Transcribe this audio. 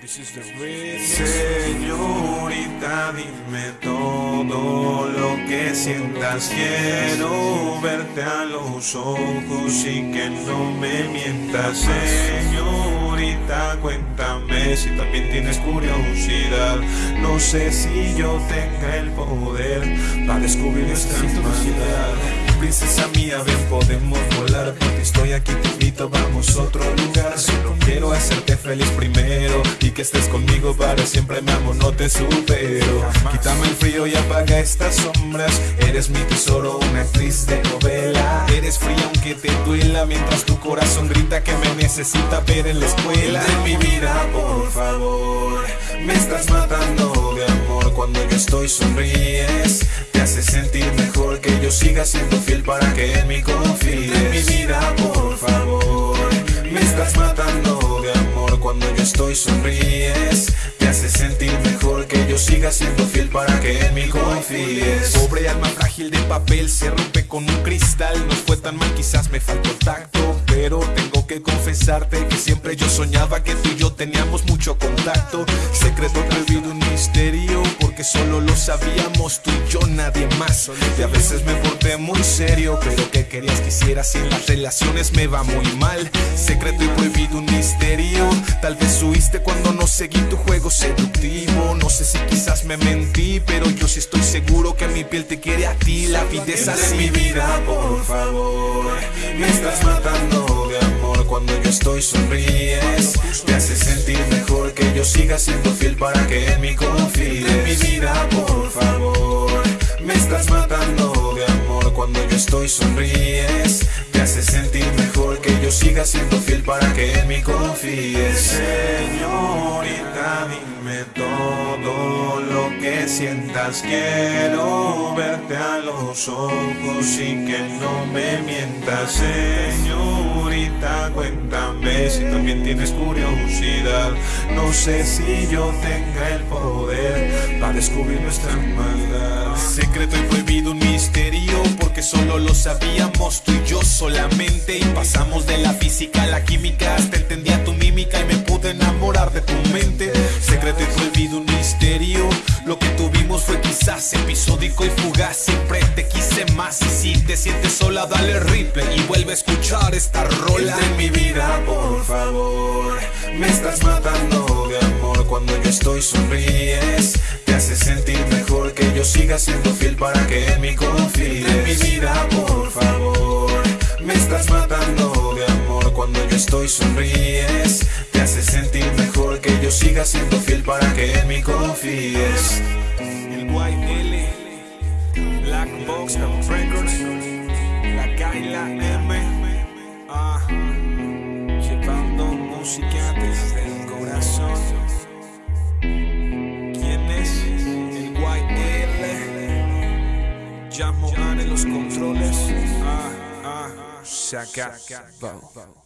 This is the remix. Señorita, dime todo lo que sientas. Quiero verte a los ojos y que no me mientas. Señorita, cuéntame si también tienes curiosidad. No sé si yo tenga el poder para descubrir esta humanidad. Princesa mía, ven, podemos volar porque estoy aquí, vamos a otro lugar. Solo quiero hacerte feliz primero y que estés conmigo para siempre, mi amor, no te supero. Quítame el frío y apaga estas sombras. Eres mi tesoro, una actriz de novela. Eres fría aunque te duela mientras tu corazón grita que me necesita ver en la escuela. De mi vida, por favor, me estás matando de amor cuando yo estoy sonríes. Te hace sentir mejor que yo siga siendo fiel para que en mí confíes. Sonríes. Te hace sentir mejor que yo siga siendo fiel para que en mí confíes. Pobre alma frágil de papel se rompe con un cristal. No fue tan mal, quizás me faltó tacto. Pero tengo que confesarte que siempre yo soñaba que tú y yo teníamos mucho contacto. Secreto prohibido, un misterio. Porque solo lo sabíamos tú y yo, nadie más. Y a veces me porté muy serio. Pero que querías que hiciera si en las relaciones me va muy mal. Secreto y prohibido, un misterio. Tal vez huiste cuando no seguí tu juego seductivo. No sé si quizás me mentí, pero yo sí estoy seguro que mi piel te quiere a ti. La vida es así. mi vida, por favor, me estás matando de amor cuando yo estoy sonríes. Te hace sentir mejor que yo siga siendo fiel para que en mí confíes. De mi vida, por favor, me estás matando de amor cuando yo estoy sonríes. Te hace sentir mejor que yo siga siendo fiel para que en mí confíes. Señorita, dime todo lo sientas. Quiero verte a los ojos y que no me mientas. Señorita, cuéntame si también tienes curiosidad. No sé si yo tenga el poder para descubrir nuestra maldad. Secreto y prohibido, un misterio. Porque solo lo sabíamos tú y yo solamente. Y pasamos de la física a la química. Hasta entendía tu mímica y me pude enamorar de tu mente. Secreto y prohibido, Siempre te quise más. Y si te sientes sola, dale replay y vuelve a escuchar esta rola. De mi vida, por favor, me estás matando de amor cuando yo estoy sonríes. Te hace sentir mejor que yo siga siendo fiel para que en mí confíes. De mi vida, por favor, me estás matando de amor cuando yo estoy sonríes. Te hace sentir mejor que yo siga siendo fiel para que en mí confíes. Box and Records, la K y la M, ah, llevando música desde el corazón. ¿Quién es? El YL, llamo a en los controles, ah, ah, se acabó.